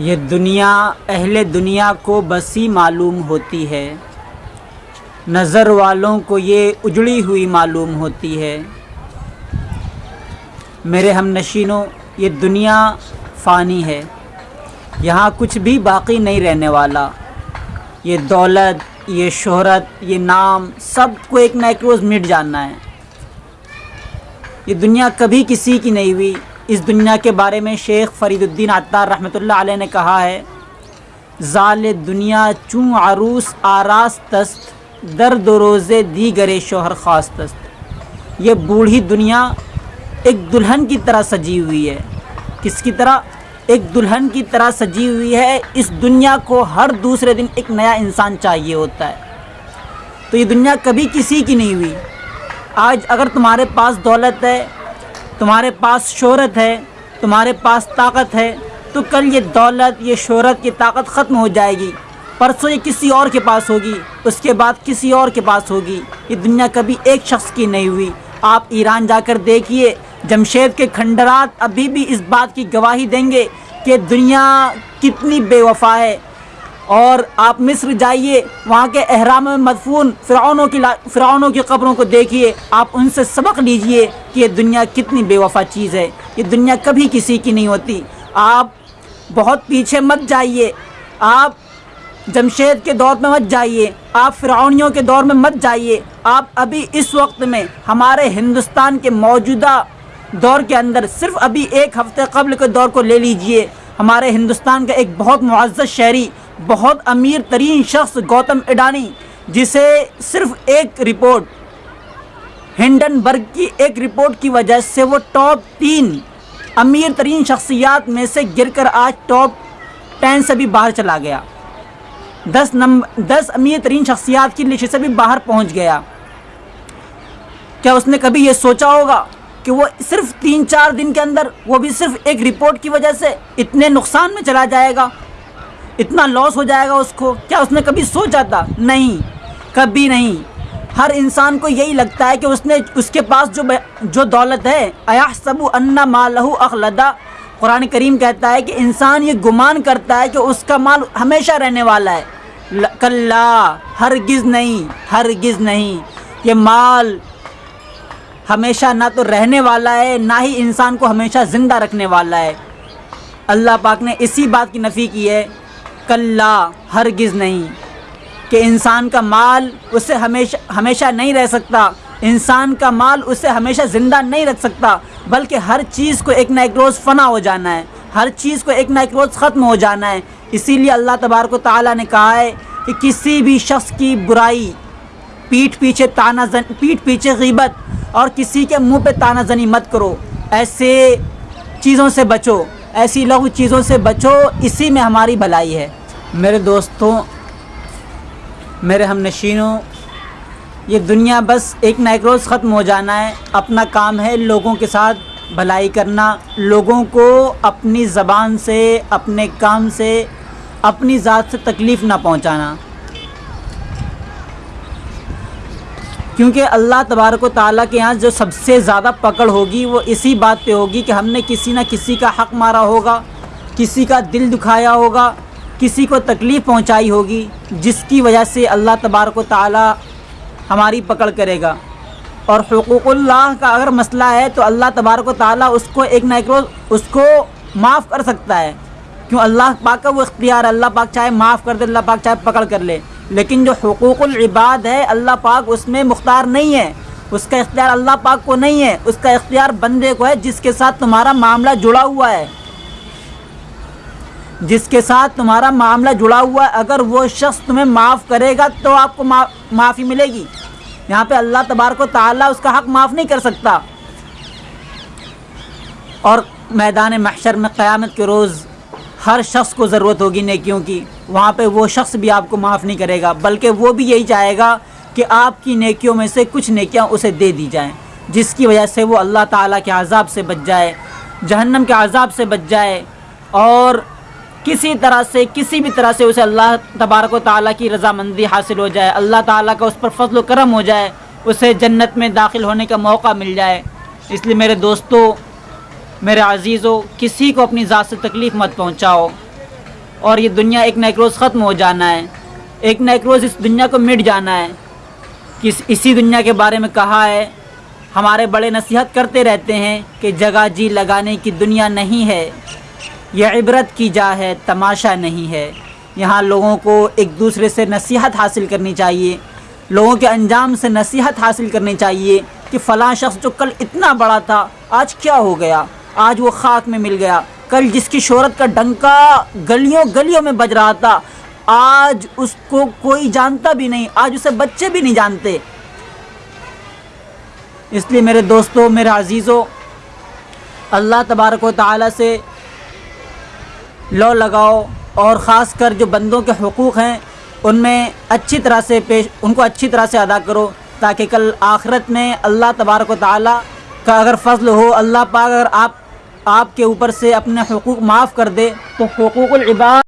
ये दुनिया, अहले दुनिया को बसी मालूम होती है। नज़र वालों को ये उजड़ी हुई मालूम होती है। मेरे हम नशीनों, ये दुनिया फ़ानी है। यहाँ कुछ भी बाकी नहीं रहने वाला। ये दौलत, ये शोहरत, ये नाम सबको एक ना एक रोज़ मिट जाना है। ये दुनिया कभी किसी की नहीं हुई। इस दुनिया के बारे में शेख फरीदुद्दीन अत्तार रहमतुल्लाह अलैह ने कहा है, ज़ाल दुनिया चूँ आरूस आरास तस्त दर दो रोज़े दी गरे शोहर ख़ास तस्त। ये बूढ़ी दुनिया एक दुल्हन की तरह सजी हुई है। किसकी तरह? एक दुल्हन की तरह सजी हुई है। इस दुनिया को हर दूसरे दिन एक नया इंसान चाहिए होता है। तो ये दुनिया कभी किसी की नहीं हुई। आज अगर तुम्हारे पास दौलत है तुम्हारे पास शोहरत है, तुम्हारे पास ताकत है तो कल ये दौलत, ये शोहरत की ताकत ख़त्म हो जाएगी। परसों ये किसी और के पास होगी, उसके बाद किसी और के पास होगी। ये दुनिया कभी एक शख्स की नहीं हुई। आप ईरान जाकर देखिए, जमशेद के खंडरात अभी भी इस बात की गवाही देंगे कि दुनिया कितनी बेवफा है। और आप मिस्र जाइए, वहाँ के अहराम में मदफून फ़िरौनों की फ़िरौनों की कब्रों को देखिए। आप उनसे सबक लीजिए कि ये दुनिया कितनी बेवफा चीज़ है। ये दुनिया कभी किसी की नहीं होती। आप बहुत पीछे मत जाइए। आप जमशेद के दौर में मत जाइए। आप फ़िरौनियों के दौर में मत जाइए। आप अभी इस वक्त में हमारे हिंदुस्तान के मौजूदा दौर के अंदर सिर्फ़ अभी एक हफ़्ते कबल के दौर को ले लीजिए। हमारे हिंदुस्तान का एक बहुत मुआज़ शहरी बहुत अमीर तरीन शख्स गौतम अडानी, जिसे सिर्फ़ एक रिपोर्ट, हिंडनबर्ग की एक रिपोर्ट की वजह से वो टॉप तीन अमीर तरीन शख्सियात में से गिरकर आज टॉप टेन से भी बाहर चला गया। दस नंबर दस अमीर तरीन शख्सियात की लिस्ट से भी बाहर पहुँच गया। क्या उसने कभी ये सोचा होगा कि वो सिर्फ़ तीन चार दिन के अंदर, वो भी सिर्फ़ एक रिपोर्ट की वजह से इतने नुकसान में चला जाएगा? इतना लॉस हो जाएगा उसको, क्या उसने कभी सोचा था? नहीं, कभी नहीं। हर इंसान को यही लगता है कि उसने, उसके पास जो जो दौलत है अया सबू अन्ना मालहू अखलदा। कुरान करीम कहता है कि इंसान ये गुमान करता है कि उसका माल हमेशा रहने वाला है। कल्ला, हरगिज़ नहीं हरगिज़ नहीं। ये माल हमेशा ना तो रहने वाला है, ना ही इंसान को हमेशा ज़िंदा रखने वाला है। अल्लाह पाक ने इसी बात की नफ़ी की है। कल्ला हरगिज़ नहीं। कि इंसान का माल उससे हमेशा हमेशा नहीं रह सकता। इंसान का माल उससे हमेशा ज़िंदा नहीं रख सकता। बल्कि हर चीज़ को एक ना एक रोज़ फ़ना हो जाना है। हर चीज़ को एक ना एक रोज़ ख़त्म हो जाना है। इसीलिए अल्लाह तबारक ताली ने कहा है कि किसी भी शख्स की बुराई, पीठ पीछे ताना जन पीठ पीछे गिबत और किसी के मुँह पे ताना जनी मत करो। ऐसे चीज़ों से बचो। ऐसी लघु चीज़ों से बचो, इसी में हमारी भलाई है। मेरे दोस्तों, मेरे हम नशीनों, ये दुनिया बस एक ना एक रोज़ ख़त्म हो जाना है। अपना काम है लोगों के साथ भलाई करना, लोगों को अपनी ज़बान से, अपने काम से, अपनी ज़ात से तकलीफ़ ना पहुंचाना। क्योंकि अल्लाह तबारक ताली के यहाँ जो सबसे ज़्यादा पकड़ होगी, वो इसी बात पे होगी कि हमने किसी न किसी का हक़ मारा होगा, किसी का दिल दुखाया होगा, किसी को तकलीफ़ पहुँचाई होगी, जिसकी वजह से अल्लाह तबारक ताली हमारी पकड़ करेगा। और हकूक़ुल्लाह का अगर मसला है तो अल्लाह तबारक ताली उसको एक ना एक रोज़ उसको माफ़ कर सकता है। क्यों? अल्लाह पाक का वो इख्तियार, अल्लाह पाक चाहे माफ़ कर दे, अल्लाह पाक चाहे पकड़ कर ले। लेकिन जो हकूक़ुल इबाद है अल्लाह पाक उसमें मुख्तार नहीं है। उसका इख्तियार अल्लाह पाक को नहीं है। उसका इख्तियार बंदे को है जिसके साथ तुम्हारा मामला जुड़ा हुआ है। जिसके साथ तुम्हारा मामला जुड़ा हुआ है अगर वो शख्स तुम्हें माफ़ करेगा तो आपको मा, माफ़ी मिलेगी। यहाँ पे अल्लाह तबारक ताला उसका हक माफ़ नहीं कर सकता। और मैदान महशर में क़यामत के रोज़ हर शख्स को ज़रूरत होगी नेकियों की। वहाँ पे वो शख्स भी आपको माफ़ नहीं करेगा, बल्कि वो भी यही चाहेगा कि आपकी नेकियों में से कुछ नेकियाँ उसे दे दी जाएँ, जिसकी वजह से वो अल्लाह ताला के अज़ाब से बच जाए, जहन्नम के अज़ाब से बच जाए, और किसी तरह से, किसी भी तरह से उसे अल्लाह तबारक ताली की रज़ामंदी हासिल हो जाए, अल्लाह ताला का उस पर फजल करम हो जाए, उसे जन्नत में दाखिल होने का मौका मिल जाए। इसलिए मेरे दोस्तों मेरे अजीज़ों, किसी को अपनी ज़ात से तकलीफ़ मत पहुँचाओ। और ये दुनिया एक न एक रोज़ ख़त्म हो जाना है। एक न एक रोज़ इस दुनिया को मिट जाना है। कि इसी दुनिया के बारे में कहा है, हमारे बड़े नसीहत करते रहते हैं कि जगह जी लगाने की दुनिया नहीं है। यह इबरत की जा है, तमाशा नहीं है। यहाँ लोगों को एक दूसरे से नसीहत हासिल करनी चाहिए। लोगों के अंजाम से नसीहत हासिल करनी चाहिए कि फ़लाँ शख्स जो कल इतना बड़ा था, आज क्या हो गया? आज वो खाक में मिल गया। कल जिसकी शोहरत का डंका गलियों गलियों में बज रहा था, आज उसको कोई जानता भी नहीं, आज उसे बच्चे भी नहीं जानते। इसलिए मेरे दोस्तों, मेरे अजीज़ों, अल्लाह तबारक ताली से लौ लगाओ और ख़ास कर जो बंदों के हकूक़ हैं, उनमें अच्छी तरह से पेश उनको अच्छी तरह से अदा करो, ताकि कल आखिरत में अल्लाह तबारक ताली का अगर फ़ज़ल हो, अल्लाह पाक अगर आप आपके ऊपर से अपने हकूक़ माफ़ कर दे तो हकूक़ुल इबाद